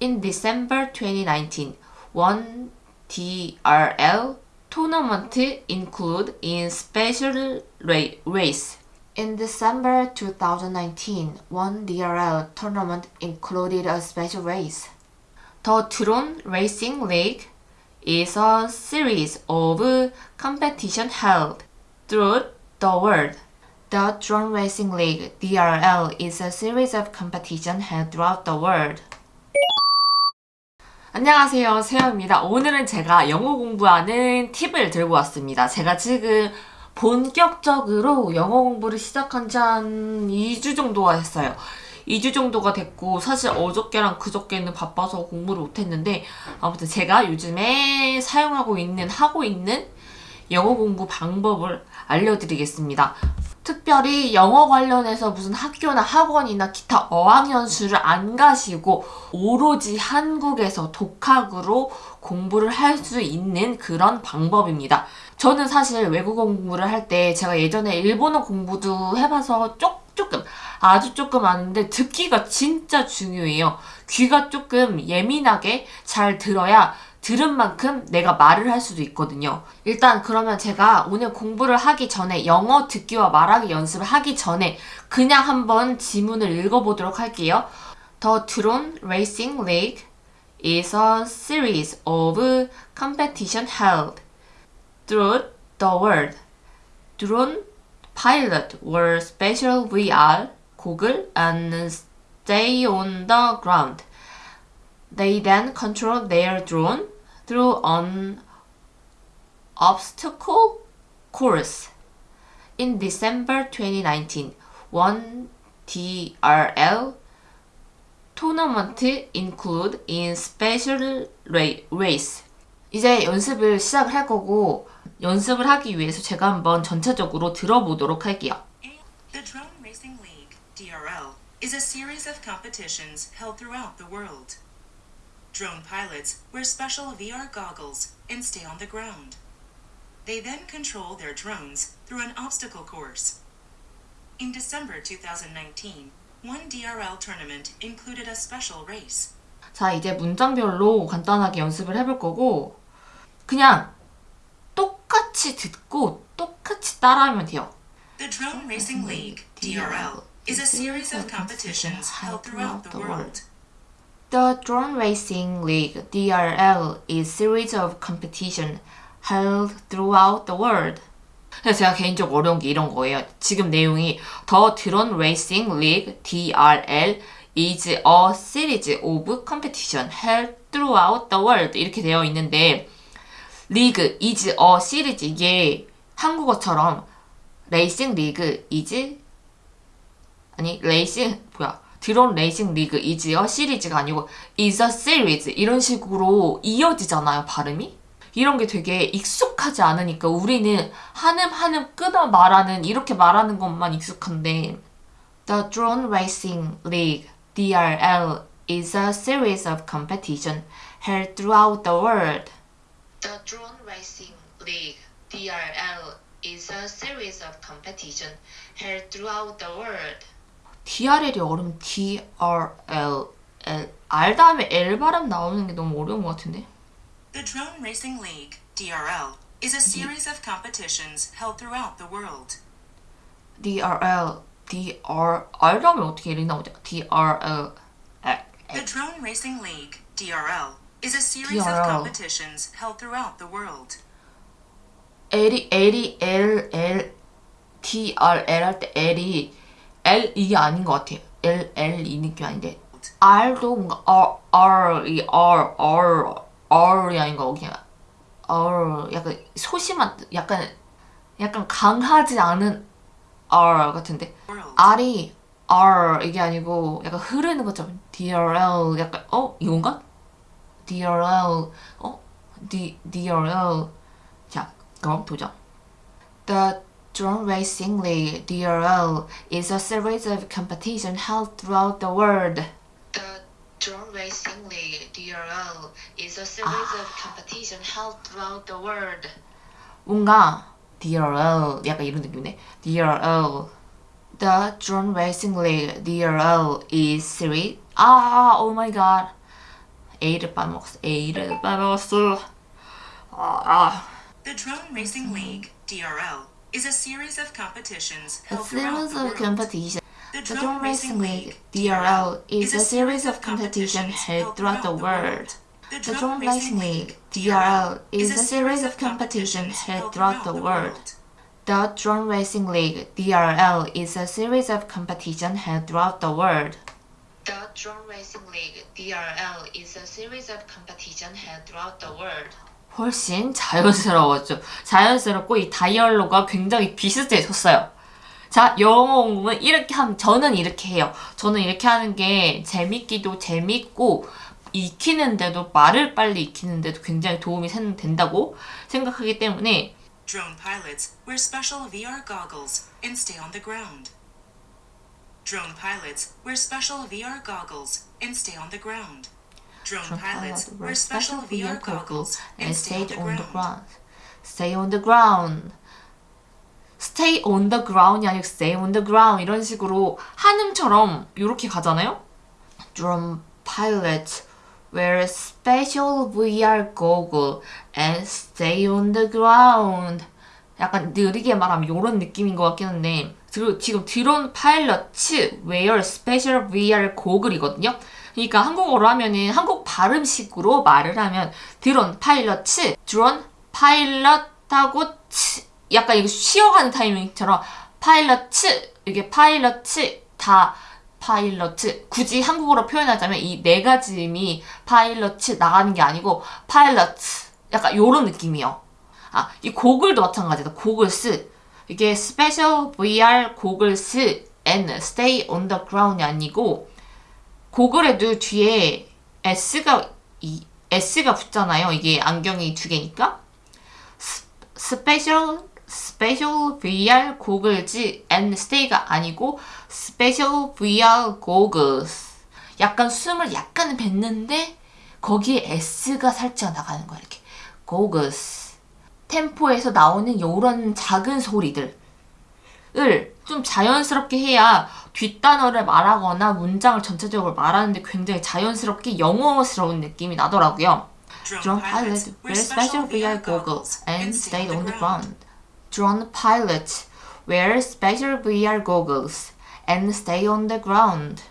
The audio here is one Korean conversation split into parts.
In December 2019, one DRL tournament include in special ra- race. In December 2019, one DRL tournament included a special race. The Drone Racing League is a series of competition held throughout the world. The Drone Racing League (DRL) is a series of competition held throughout the world. 안녕하세요. 세영입니다. 오늘은 제가 영어 공부하는 팁을 들고 왔습니다. 제가 지금 본격적으로 영어 공부를 시작한 지 한 2주 정도가 됐어요. 2주 정도가 됐고 사실 어저께랑 그저께는 바빠서 공부를 못했는데 아무튼 제가 요즘에 사용하고 있는 하고 있는 영어 공부 방법을 알려드리겠습니다 특별히 영어 관련해서 무슨 학교나 학원이나 기타 어학연수를 안 가시고 오로지 한국에서 독학으로 공부를 할 수 있는 그런 방법입니다. 저는 사실 외국어 공부를 할 때 제가 예전에 일본어 공부도 해봐서 쪽, 조금 아주 조금 아는데 듣기가 진짜 중요해요. 귀가 조금 예민하게 잘 들어야 들은 만큼 내가 말을 할 수도 있거든요. 일단 그러면 제가 오늘 공부를 하기 전에 영어 듣기와 말하기 연습을 하기 전에 그냥 한번 지문을 읽어보도록 할게요. The Drone Racing League is a series of competition held throughout the world. Drone pilot wear special VR goggle and stay on the ground. They then control their drone through an obstacle course. In December 2019, one TRL tournament include in special ra- race. 이제 연습을 시작을 할 거고 연습을 하기 위해서 제가 한번 전체적으로 들어보도록 할게요. The Drone Racing League, DRL, is a series of competitions held throughout the world. Drone pilots wear special VR goggles and stay on the ground. They then control their drones through an obstacle course. In December 2019, one DRL tournament included a special race. 자, 이제 문장별로 간단하게 연습을 해볼 거고, 그냥 똑같이 듣고 똑같이 따라하면 돼요. The Drone Racing League, DRL, is a series of competitions held throughout the world. The Drone Racing League (DRL) is series of competition held throughout the world. 제가 개인적으로 어려운 게 이런 거예요. 지금 내용이 The Drone Racing League (DRL) is a series of competition held throughout the world 이렇게 되어 있는데 League is a series 이게 한국어처럼 레이싱 리그 is 아니 레이싱 뭐야 드론 레이싱 리그 이지어 시리즈가 아니고 is a series 이런 식으로 이어지잖아요 발음이 이런 게 되게 익숙하지 않으니까 우리는 한음 한음 끊어 말하는 이렇게 말하는 것만 익숙한데 The Drone Racing League DRL is a series of competition held throughout the world. The Drone Racing League DRL is a series of competition held throughout the world. DRL이 어려운 DRL L R 다음에 L 발음 나오는 게 너무 어려운 것 같은데. The Drone Racing League, DRL, is a series of competitions held throughout the world. DRL DR R 다음에 어떻게 L이 나오죠? DRL The Drone Racing League, DRL, is a series DRL. of competitions held throughout the world. L이 L이 L L DRL 할 때 L이 L 이게 아닌 것 같아요. L L 이 느낌 아닌데 R도 뭔가 R R 이 R R R이 아닌 거 그냥 R 약간 소심한 뜻, 약간 약간 강하지 않은 R 같은데. R이 R 이게 아니고 약간 흐르는 것처럼 DRL 약간 어 이건가? DRL 어 D DRL 자 그럼 도전. The Drone Racing League (DRL) is a series of competition held throughout the world. The Drone Racing League (DRL) is a series of competition held throughout the world. 뭔가 DRL 약간 이런 느낌이네. DRL The Drone Racing League (DRL) is series 아 oh my god A를 빠먹었어. A를 빠먹었어. 아, 아. The Drone Racing League, DRL, is a series of competitions held throughout series the of world. The The Drone Racing League, DRL, is a series of competitions held throughout the world. The The Drone Racing League, DRL, is a series of competitions held throughout the world. The Drone Racing League, DRL, is a series of competition held throughout the world. The Drone Racing League, DRL, is a series of competition held throughout the world. 훨씬 자연스러웠죠. 자연스럽고 이 다이얼로가 굉장히 비슷해졌어요. 자, 영어 공부는 이렇게 하면, 저는 이렇게 해요. 저는 이렇게 하는 게 재밌기도 재밌고, 익히는데도, 말을 빨리 익히는데도 굉장히 도움이 생- 된다고 생각하기 때문에, Drone pilots wear special VR goggles and stay on the ground. Drone pilots wear special VR goggles and stay on the ground. Drone pilots pilot wear special VR goggles and stay on the ground. Stay on the ground. Stay on the ground이 아니고 stay on the ground 이런 식으로 한음처럼 이렇게 가잖아요. Drone pilots wear special VR goggle and stay on the ground. 약간 느리게 말하면 이런 느낌인 것 같긴 한데 지금 drone pilots wear special VR goggle이거든요. 그러니까 한국어로 하면은 한국 발음식으로 말을 하면 drone pilots drone pilot하고 츠 약간 이거 쉬어가는 타이밍처럼 pilots 이게 pilots 다 pilots 굳이 한국어로 표현하자면 이 네 가지 음이 pilots 나가는 게 아니고 pilots 약간 요런 느낌이요. 아, 이 고글도 마찬가지다. 고글스. 이게 special VR goggles and stay on the ground이 아니고 고글에도 뒤에 S가 이 S가 붙잖아요. 이게 안경이 두 개니까. special special VR goggles and stay가 아니고 special VR goggles. 약간 숨을 약간 뱉는데 거기에 S가 살짝 나가는 거야 이렇게. 고글스. 템포에서 나오는 요런 작은 소리들 을좀 자연스럽게 해야 뒷단어를 말하거나 문장을 전체적으로 말하는데 굉장히 자연스럽게 영어스러운 느낌이 나더라고요. Drone pilots wear special VR goggles and stay on the ground. Drone pilots wear special VR goggles and stay on the ground.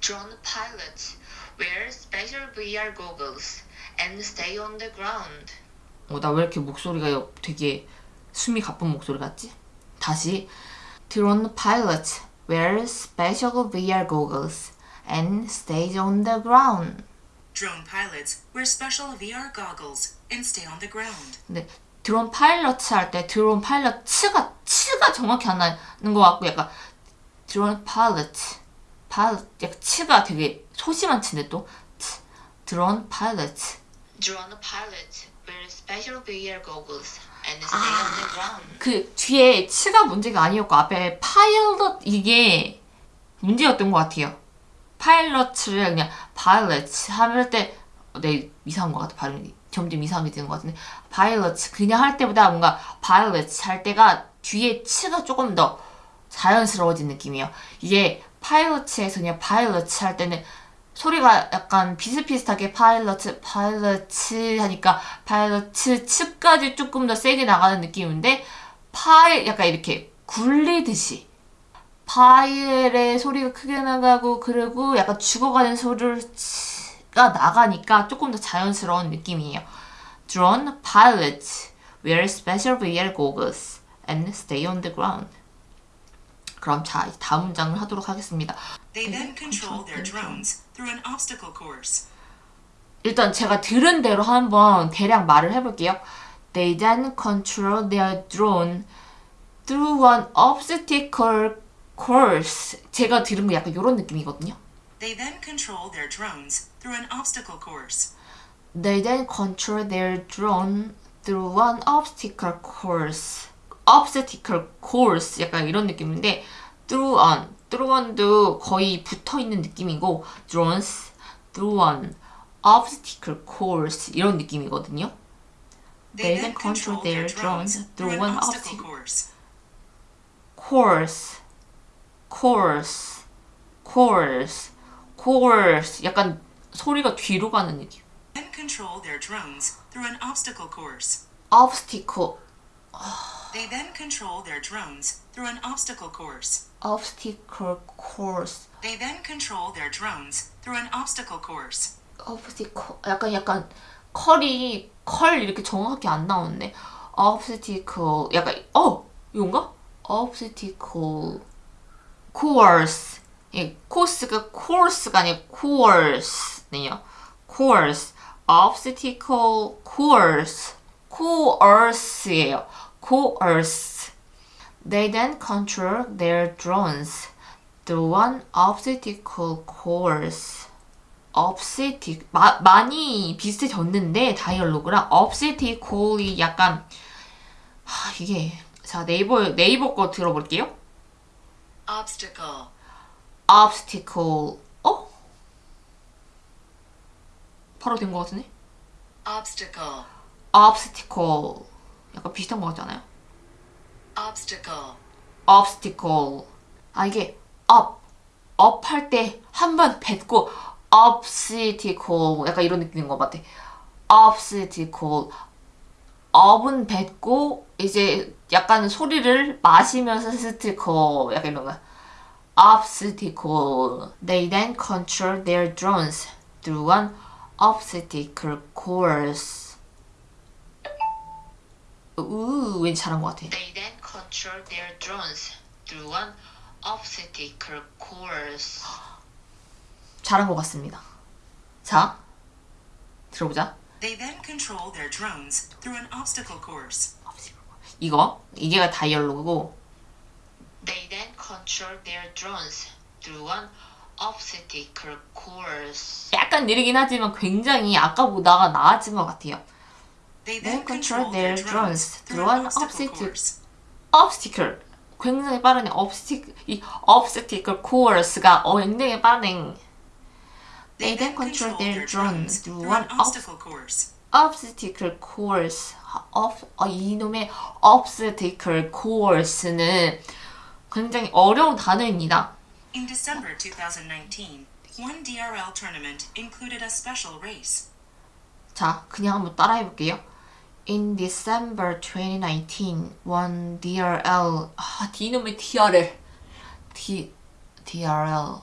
Drone pilots wear special VR goggles and stay on the ground. 어, 나 왜 이렇게 목소리가 되게 숨이 가쁜 목소리 같지? 다시 Drone pilots wear special VR goggles and stay on the ground. Drone pilots wear special VR goggles and stay on the ground. 근데 드론 파일럿 할때 드론 파일럿 츠가 츠가 정확히 안 나는 것 같고 약간 drone pilot pilot 약간 츠가 되게 소심한 치인데 또 츠, drone pilot drone pilot wear special VR goggles ground. 그 뒤에 츠가 문제가 아니었고 앞에 파일럿 이게 문제였던 것 같아요. pilot을 그냥 파일럿 하면 때내 이상한 것 같아 발음이 점점 이상하게 되는 것 같은데 파일럿 그냥 할 때보다 뭔가 파일럿 할 때가 뒤에 치가 조금 더 자연스러워진 느낌이에요. 이게 pilot에서 그냥 파일럿 할 때는 소리가 약간 비슷비슷하게 pilot pilot 하니까 파일럿 츠까지 조금 더 세게 나가는 느낌인데 파일 약간 이렇게 굴리듯이 파일의 소리가 크게 나가고 그리고 약간 죽어가는 소리가 나가니까 조금 더 자연스러운 느낌이에요. Drone pilots wear special VR goggles and stay on the ground. 그럼 자, 다음 문장을 하도록 하겠습니다. They then control their drones through an obstacle course. 일단 제가 들은 대로 한번 대략 말을 해볼게요. They then control their drone through an obstacle course. 제가 들은 거 약간 이런 느낌이거든요. They then control their drones through an obstacle course. They then control their drone through an obstacle course. obstacle course 약간 이런 느낌인데 through on, through on도 거의 붙어 있는 느낌이고 drones through an obstacle course 이런 느낌이거든요. They then control their drones through an obstacle course. course, course, course, course. 약간 소리가 뒤로 가는 느낌. Then control their drones through an obstacle course. obstacle, They then control their drones through an obstacle course. obstacle course, They then control their drones through an obstacle course. obstacle. 약간 약간 컬이 컬 이렇게 정확하게 안 나오네. obstacle. 약간 어 이건가? obstacle course. 예, 코스가 course가 아니라 course네요. course. obstacle course. course예요. Course. They then control their drones through one obstacle course. obstacle 마, 많이 비슷해졌는데 다이얼로그랑 obstacle이 약간 하, 이게 자 네이버 네이버 거 들어볼게요. Obstacle. obstacle 어? 바로 된 것 같은데? Obstacle. obstacle 약간 비슷한 것 같지 않아요? Obstacle. obstacle 아 이게 up up 할 때 한 번 뱉고 obstacle 약간 이런 느낌인 것 같아 obstacle up은 뱉고 이제 약간 소리를 마시면서 스티커 약간 이런 거 obstacle they then control their drones through one obstacle course 우 왠지 잘한 것 같아 They then control their drones through one obstacle course. 잘한 것 같습니다. 자, 들어보자. They then control their drones through an obstacle course. 이거 이게가 다이얼로그고. They then control their drones through one obstacle course. 약간 느리긴 하지만 굉장히 아까보다가 나아진 것 같아요. They control their drones through an an obstacle obstacle 굉장히 빠르네. obstacle 이 obstacle course가 어 굉장히 빠르네. They then control their drones through ob- obstacle course. obstacle course. of 어, 이놈의 obstacle course는 굉장히 어려운 단어입니다. In December 2019, one DRL tournament included a special race. 자, 그냥 한번 따라해 볼게요. In December 2019, one DRL 아, D놈의 DRL D DRL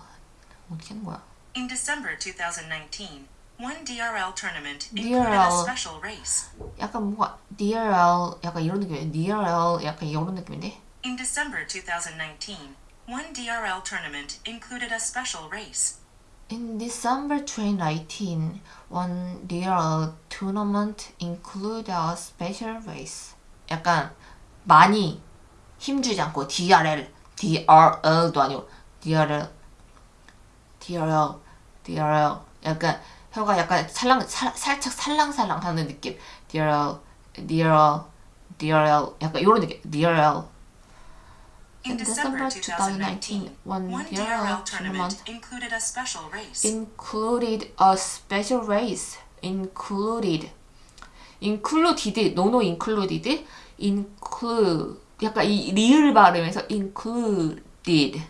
어떻게 하는 거야? In December 2019, one DRL tournament included DRL. a special race. 약간 뭔가 DRL 약간 이런 느낌이에요. DRL 약간 이런 느낌인데. In December 2019, one DRL tournament included a special race. In December 2019, one DRL tournament included a special race. 약간 많이 힘주지 않고 DRL, DRL도 아니고 DRL, DRL, DRL. 약간 혀가 약간 살랑 살, 살짝 살랑살랑 하는 느낌. DRL, DRL, DRL. 약간 이런 느낌. DRL. In December December 2019, 2019, one DRL tournament included a special race. included a special race. included. included. no no included. include. 약간 이 리을 발음에서 included.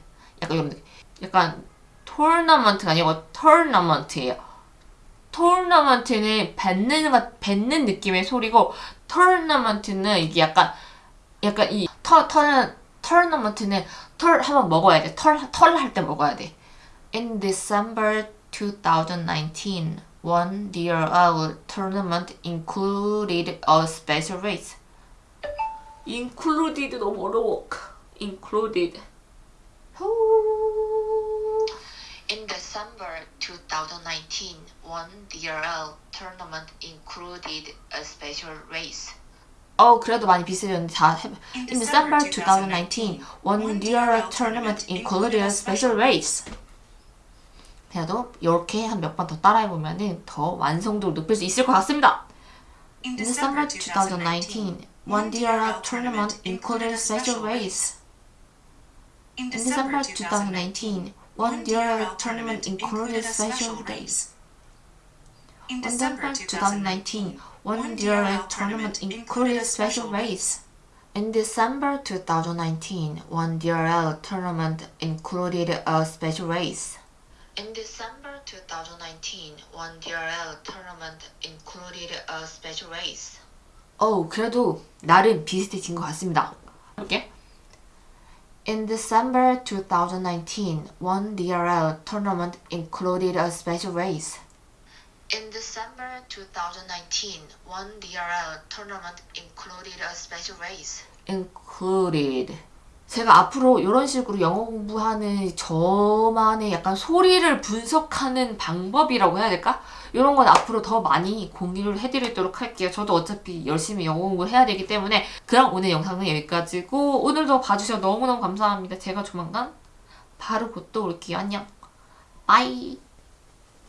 약간 느낌. 약간 토너먼트가 아니고 토너먼트예요. 토너먼트는 뱉는 것 뱉는 느낌의 소리고 토너먼트는 이게 약간 약간 이 터 터는 토너먼트는 털 한번 먹어야 돼. 털 털 할 때 먹어야 돼. In December 2019, one DRL tournament included a special race. included 너무 어려워. included. In December 2019, one DRL tournament included a special race. 어 그래도 많이 비슷해졌는데 자 해봐. In December 2019, one DRL tournament included a special race. 그래도 이렇게 한 몇 번 더 따라해 보면은 더 완성도를 높일 수 있을 것 같습니다. In In December 2019, one DRL tournament included a special race. In In December 2019, one DRL tournament included a special race. In In December 2019, one DRL tournament included a special race. In December 2019, one DRL tournament included a special race. In December 2019 one DRL tournament included a special race. 어우, 그래도 나름 비슷해진 것 같습니다. 볼게. In December 2019, one DRL tournament included a special race. In December 2019, one DRL tournament included a special race. included. 제가 앞으로 이런 식으로 영어 공부하는 저만의 약간 소리를 분석하는 방법이라고 해야 될까? 이런 건 앞으로 더 많이 공유를 해드리도록 할게요. 저도 어차피 열심히 영어 공부를 해야 되기 때문에 그럼 오늘 영상은 여기까지고 오늘도 봐주셔서 너무너무 감사합니다. 제가 조만간 바로 곧 또 올게요. 안녕. 바이.